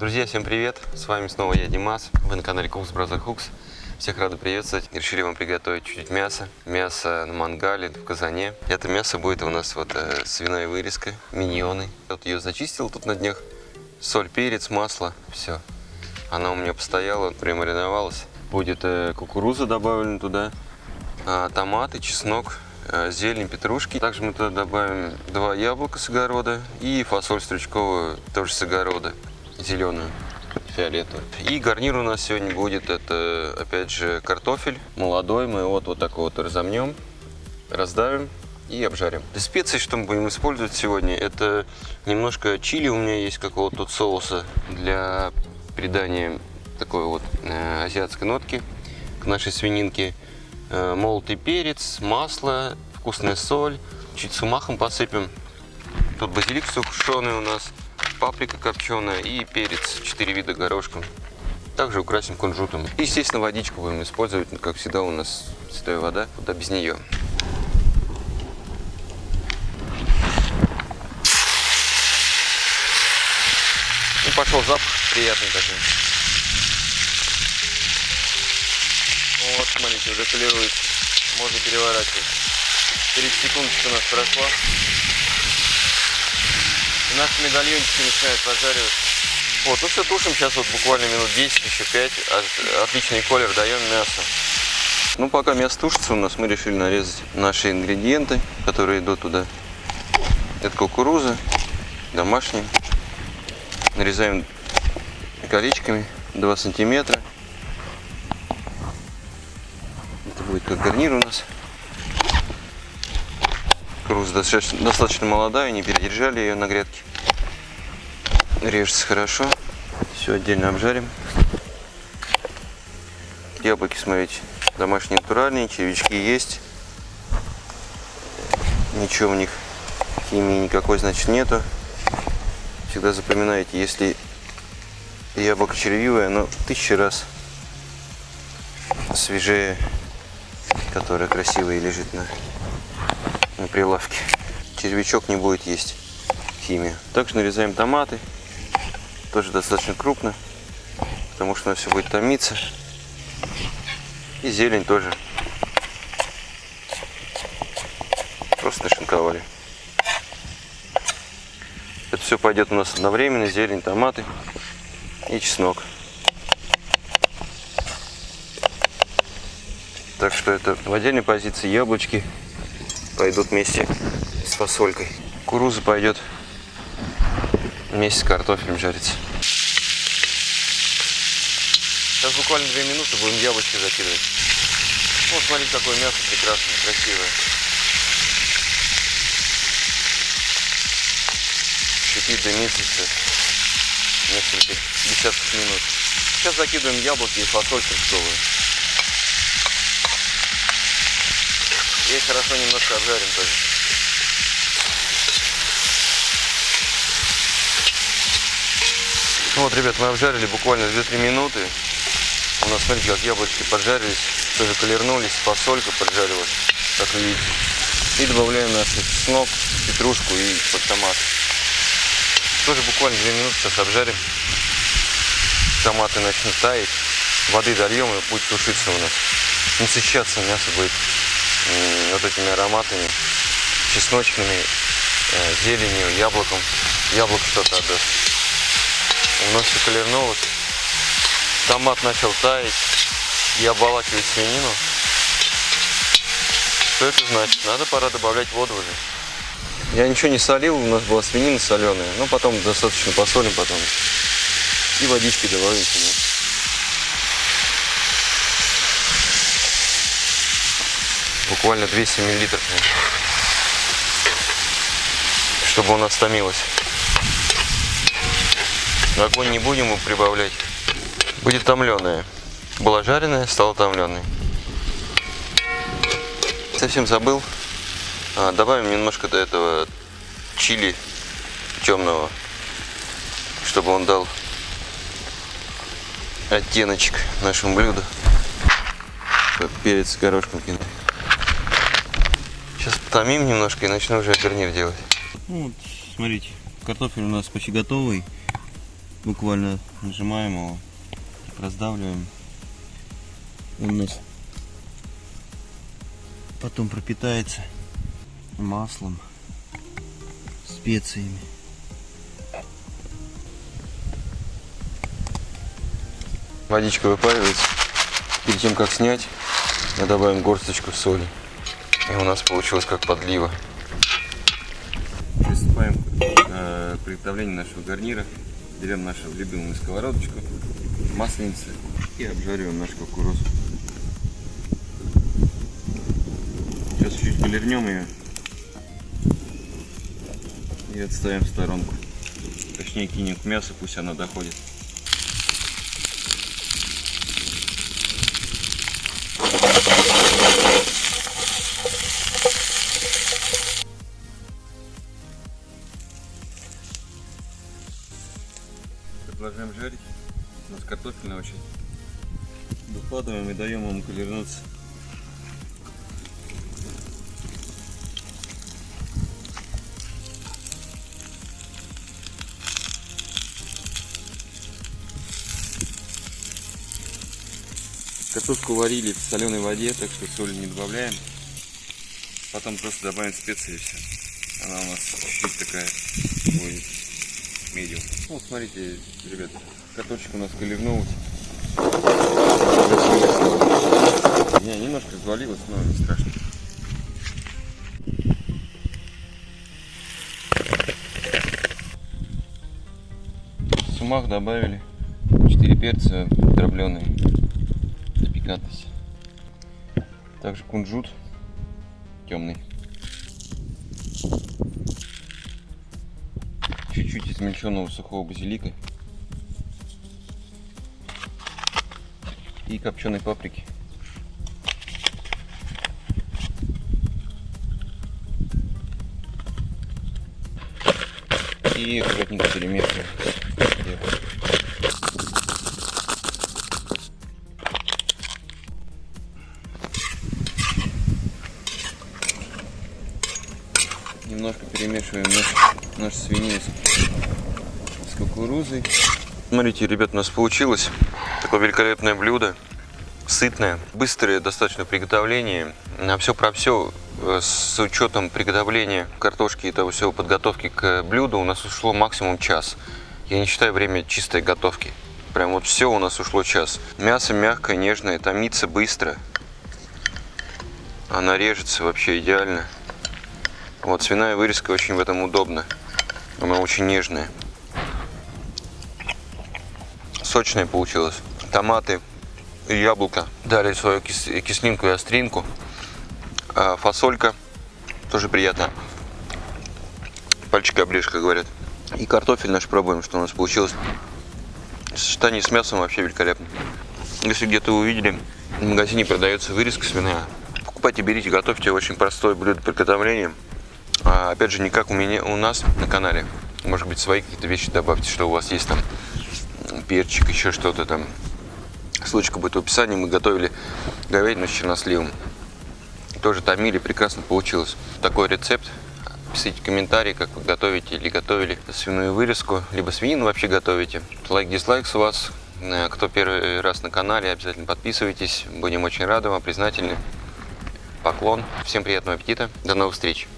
Друзья, всем привет! С вами снова я, Димас. Вы на канале Cooks Brother Cooks. Всех рады приветствовать. Решили вам приготовить чуть-чуть мяса. Мясо на мангале, в казане. Это мясо будет у нас вот э, свиная вырезка, миньоны. Вот ее зачистил тут на днях. Соль, перец, масло, все. Она у меня постояла, премариновалась. Будет э, кукуруза добавлена туда, э, томаты, чеснок, э, зелень, петрушки. Также мы туда добавим два яблока с огорода и фасоль стручковую, тоже с огорода, зеленую фиолетовый. И гарнир у нас сегодня будет, это опять же картофель молодой. Мы вот, вот так вот разомнем, раздавим и обжарим. Для специй, что мы будем использовать сегодня, это немножко чили у меня есть какого-то тут соуса для придания такой вот э, азиатской нотки к нашей свининке. Э, молотый перец, масло, вкусная соль, чуть сумахом посыпем. Тут базилик сушеный у нас паприка копченая и перец, 4 вида горошком. Также украсим кунжутом. И, естественно, водичку будем использовать, как всегда у нас святая вода, куда без нее. Ну, пошел запах приятный такой. Вот, смотрите, уже колируется. Можно переворачивать. 30 секундочек у нас прошла. И наши медальончики начинают пожариваться. Вот, ну все, тушим сейчас вот буквально минут 10, еще 5. Отличный колер даем мясо. Ну, пока мясо тушится у нас, мы решили нарезать наши ингредиенты, которые идут туда. Это кукуруза, домашняя. Нарезаем колечками 2 сантиметра. Это будет как гарнир у нас. Кукуруза достаточно, достаточно молодая, не передержали ее на грядке. Режется хорошо. Все отдельно обжарим. Яблоки, смотрите, домашние натуральные, червячки есть. Ничего у них химии никакой, значит, нету. Всегда запоминайте, если яблоко червивое, оно тысячи раз свежее, которое красивое лежит на на прилавке. Червячок не будет есть химию. Также нарезаем томаты. Тоже достаточно крупно, потому что она все будет томиться. И зелень тоже. Просто нашинковали. Это все пойдет у нас одновременно. Зелень, томаты и чеснок. Так что это в отдельной позиции яблочки пойдут вместе с фасолькой. Кукуруза пойдет вместе с картофелем жариться. Сейчас буквально две минуты будем яблочки закидывать. Вот смотрите, какое мясо прекрасное, красивое. Шипит, дымится все. Несколько десятков минут. Сейчас закидываем яблоки и фасоль фруктовую. И хорошо немножко обжарим тоже. Ну вот, ребят, мы обжарили буквально 2-3 минуты. У нас, смотрите, как яблочки поджарились, тоже колернулись, фасолька поджарилась, как вы видите. И добавляем наш чеснок, петрушку и под томат. Тоже буквально 2 минуты сейчас обжарим. Томаты начнут таять. Воды дольем и будет тушиться у нас. Насыщаться мясо будет вот этими ароматами, чесночными, э, зеленью, яблоком. Яблоко что-то отдаст. Все колернулось. Томат начал таять и обволакивать свинину. Что это значит? Надо пора добавлять воду уже. Я ничего не солил, у нас была свинина соленая, но потом достаточно посолим потом. И водички добавим. Буквально 200 миллилитров, чтобы у нас томилось. Огонь не будем прибавлять. Будет томленая. Была жареная, стала томленой. Совсем забыл. А, добавим немножко до этого чили темного, чтобы он дал оттеночек нашему блюду. Перец горошком кинуть. Сейчас томим немножко и начну уже гарнир делать. Ну, вот, смотрите, картофель у нас почти готовый. Буквально нажимаем его, раздавливаем. Он у нас потом пропитается маслом, специями. Водичка выпаривается. Перед тем, как снять, мы добавим горсточку соли. И у нас получилось как подлива. Приступаем э, к приготовлению нашего гарнира. Берем нашу любимую сковородочку, масленицу и обжариваем наш кукурузу. Сейчас чуть полирнем ее и отставим в сторонку. Точнее кинем к мясу, пусть оно доходит. Продолжаем жарить. У нас картофельная очень. Выкладываем и даем ему колернуться. Картошку варили в соленой воде, так что соли не добавляем. Потом просто добавим специи и все. Она у нас чуть-чуть такая будет медиум. Ну, смотрите, ребят, картошечка у нас колернулась. Не, немножко развалилась, но не страшно. Сумах добавили 4 перца дробленые для пикантности. Также кунжут темный. Чуть-чуть измельченного сухого базилика. И копченой паприки. И аккуратненько перемешиваем. Немножко перемешиваем наш, наш свинину с, с кукурузой. Смотрите, ребят, у нас получилось такое великолепное блюдо. Сытное, быстрое достаточно приготовление. На все про все с учетом приготовления картошки и того всего подготовки к блюду у нас ушло максимум час. Я не считаю время чистой готовки. Прям вот все у нас ушло час. Мясо мягкое, нежное, томится быстро. Она режется вообще идеально. Вот свиная вырезка очень в этом удобна. Она очень нежная. Сочная получилась. Томаты яблоко дали свою кис кислинку и остринку. А фасолька тоже приятно. Пальчик обрежь, как говорят. И картофель наш пробуем, что у нас получилось. Сочетание с мясом вообще великолепно. Если где-то увидели, в магазине продается вырезка свиная, покупайте, берите, готовьте. Очень простое блюдо приготовления. А, опять же, не как у меня, у нас на канале. Может быть, свои какие-то вещи добавьте, что у вас есть там перчик, еще что-то там. Ссылочка будет в описании. Мы готовили говядину с черносливом. Тоже томили, прекрасно получилось. Такой рецепт. Пишите комментарии, как вы готовите или готовили свиную вырезку, либо свинину вообще готовите. Лайк, дизлайк с вас. Э, кто первый раз на канале, обязательно подписывайтесь. Будем очень рады вам, признательны. Поклон. Всем приятного аппетита. До новых встреч.